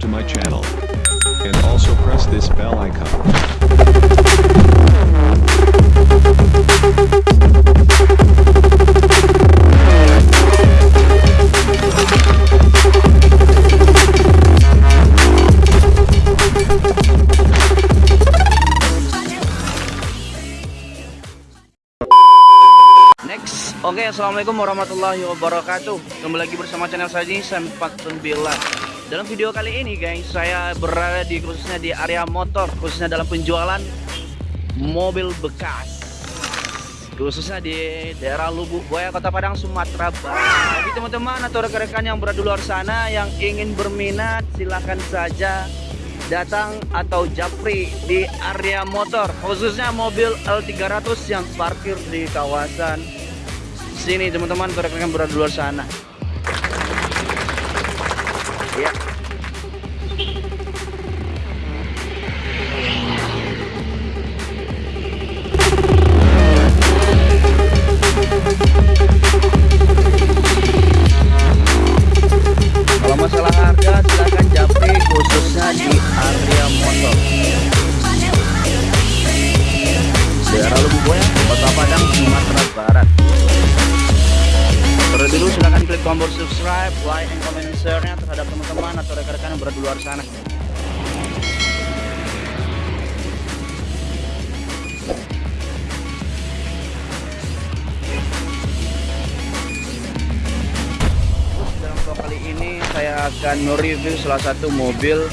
subscribe to my channel. And also press this bell icon. Assalamualaikum warahmatullahi wabarakatuh. Kembali lagi bersama channel saya Jason 49. Dalam video kali ini, guys, saya berada di khususnya di area motor, khususnya dalam penjualan mobil bekas, khususnya di daerah Lubuk Buaya, Kota Padang, Sumatera Barat. Jadi teman-teman atau rekan-rekan yang berada di luar sana yang ingin berminat, silahkan saja datang atau japri di area motor khususnya mobil L300 yang parkir di kawasan sini teman-teman rekan-rekan berada di luar sana ya kalau masalah harga silahkan japri khususnya di area motor. Daerah Lububoya Kota Padang Sumatera Barat Terlebih dulu silahkan klik tombol subscribe, like, and comment, share-nya terhadap teman-teman atau rekan-rekan yang berada di luar sana. Dalam vlog kali ini saya akan mereview salah satu mobil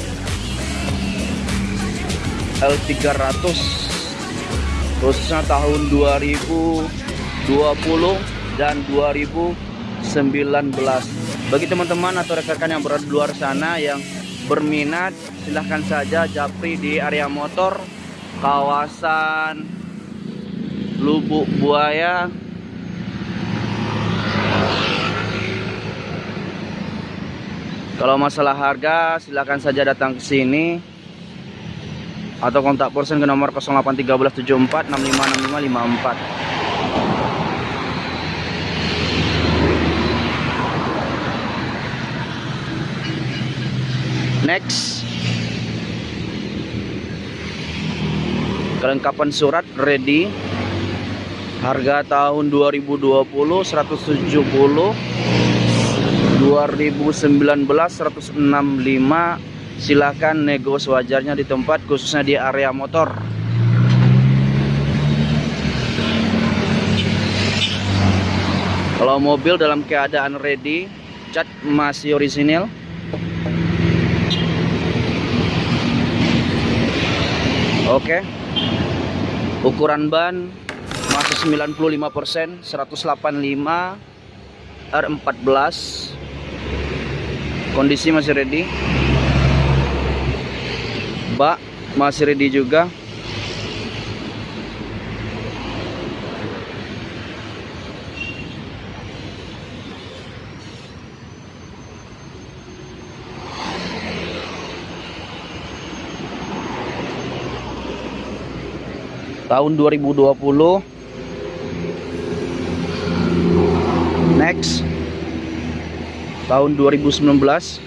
L300 khususnya tahun 2020 dan 2019 bagi teman-teman atau rekan-rekan yang berada di luar sana yang berminat silahkan saja japri di area motor kawasan Lubuk Buaya. Kalau masalah harga silahkan saja datang ke sini. Atau kontak person ke nomor 081374 656554 next. Kelengkapan surat ready. Harga tahun 2020 170 2019 165 silahkan nego sewajarnya di tempat khususnya di area motor. Kalau mobil dalam keadaan ready cat masih orisinil Oke. Ukuran ban masih 95%, 185 R14. Kondisi masih ready. Bak masih ready juga. Tahun 2020 next. Tahun 2019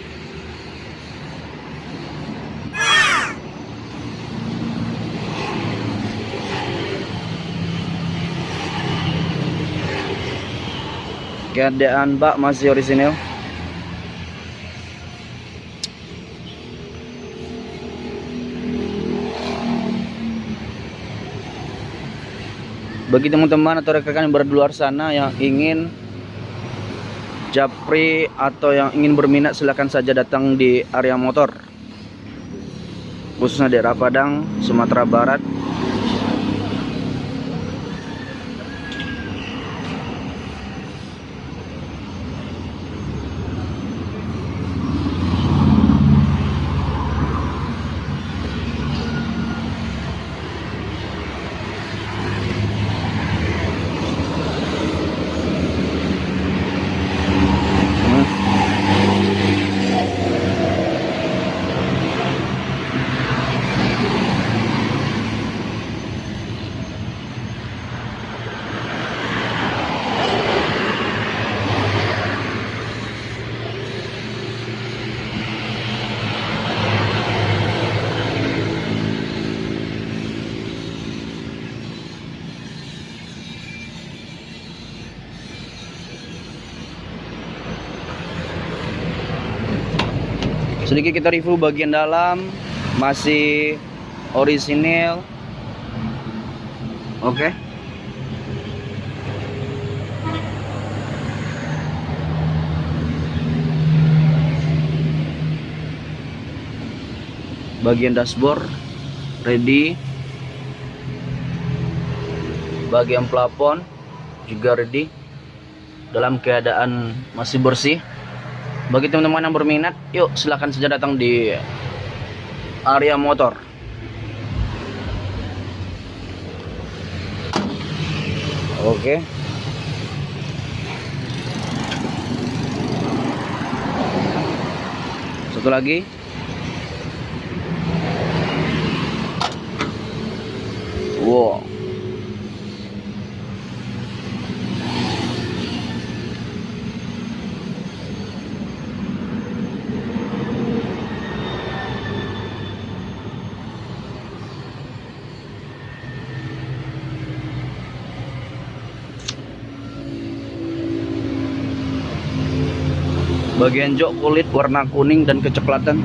keadaan bak masih orisinil bagi teman-teman atau rekan-rekan yang berada di luar sana yang ingin japri atau yang ingin berminat silahkan saja datang di area motor. Khususnya daerah Padang, Sumatera Barat sedikit kita review bagian dalam masih orisinil. Oke. Okay. bagian dashboard ready. Bagian plafon juga ready. Dalam keadaan masih bersih bagi teman-teman yang berminat yuk silahkan saja datang di area motor. Oke. Satu lagi. Wow bagian jok kulit warna kuning dan kecoklatan.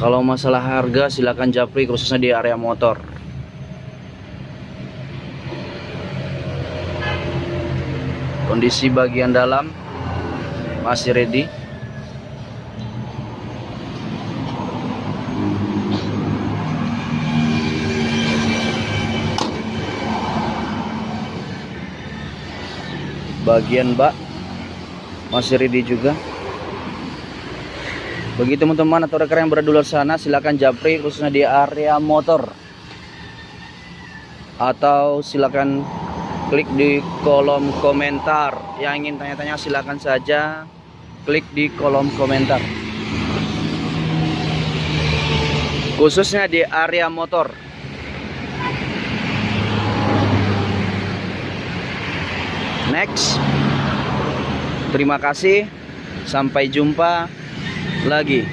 Kalau masalah harga silakan japri khususnya di area motor. Kondisi bagian dalam masih ready bagian bak masih ready juga. Bagi teman-teman atau rekan yang berada di luar sana silakan japri khususnya di area motor. Atau silakan klik di kolom komentar. Yang ingin tanya-tanya silakan saja klik di kolom komentar. Khususnya di area motor next. Terima kasih. Sampai jumpa lagi